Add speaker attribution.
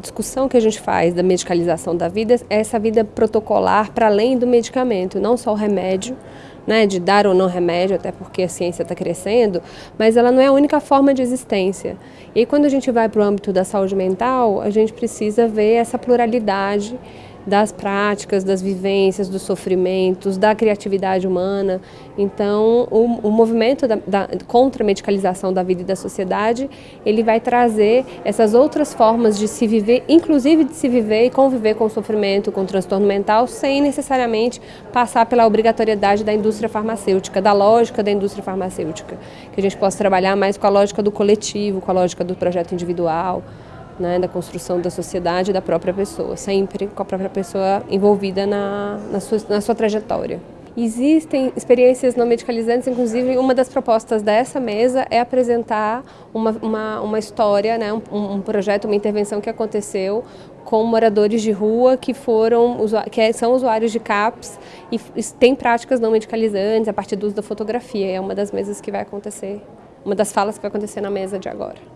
Speaker 1: discussão que a gente faz da medicalização da vida é essa vida protocolar para além do medicamento, não só o remédio, né, de dar ou não remédio, até porque a ciência está crescendo, mas ela não é a única forma de existência. E quando a gente vai para o âmbito da saúde mental, a gente precisa ver essa pluralidade das práticas, das vivências, dos sofrimentos, da criatividade humana. Então, o, o movimento da, da, contra a medicalização da vida e da sociedade, ele vai trazer essas outras formas de se viver, inclusive de se viver e conviver com o sofrimento, com o transtorno mental, sem necessariamente passar pela obrigatoriedade da indústria farmacêutica, da lógica da indústria farmacêutica. Que a gente possa trabalhar mais com a lógica do coletivo, com a lógica do projeto individual né, da construção da sociedade e da própria pessoa, sempre com a própria pessoa envolvida na, na, sua, na sua trajetória. Existem experiências não medicalizantes, inclusive uma das propostas dessa mesa é apresentar uma, uma, uma história, né, um, um, projeto, uma intervenção que aconteceu com moradores de rua que foram que é, são usuários de CAPS e têm práticas não medicalizantes a partir do uso da fotografia. É uma das mesas que vai acontecer, uma das falas que vai acontecer na mesa de agora.